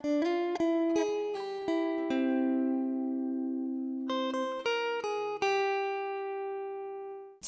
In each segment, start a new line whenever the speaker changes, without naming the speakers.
To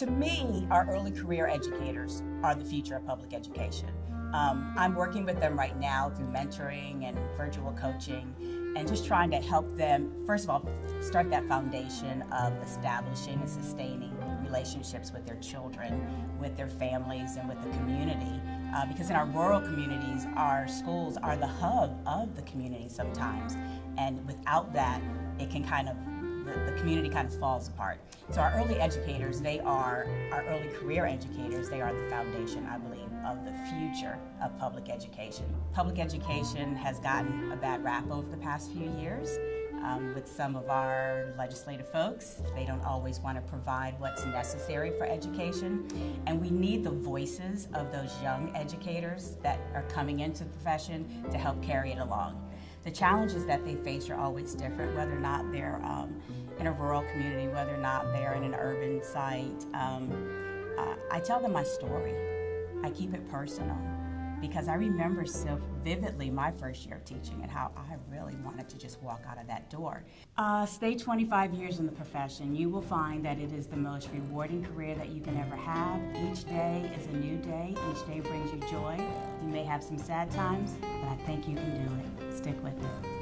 me, our early career educators are the future of public education. Um, I'm working with them right now through mentoring and virtual coaching and just trying to help them, first of all, start that foundation of establishing and sustaining relationships with their children, with their families, and with the community. Uh, because in our rural communities, our schools are the hub of the community sometimes. And without that, it can kind of the, the, community kind of falls apart. So our early educators, they are our early career educators, they are the foundation, I believe, of the future of public education. Public education has gotten a bad rap over the past few years. Um, with some of our legislative folks. They don't always want to provide what's necessary for education. And we need the voices of those young educators that are coming into the profession to help carry it along. The challenges that they face are always different, whether or not they're um, in a rural community, whether or not they're in an urban site. Um, uh, I tell them my story. I keep it personal because I remember so vividly my first year of teaching and how I really wanted to just walk out of that door. Uh, stay 25 years in the profession. You will find that it is the most rewarding career that you can ever have. Each day is a new day. Each day brings you joy. You may have some sad times, but I think you can do it. Stick with it.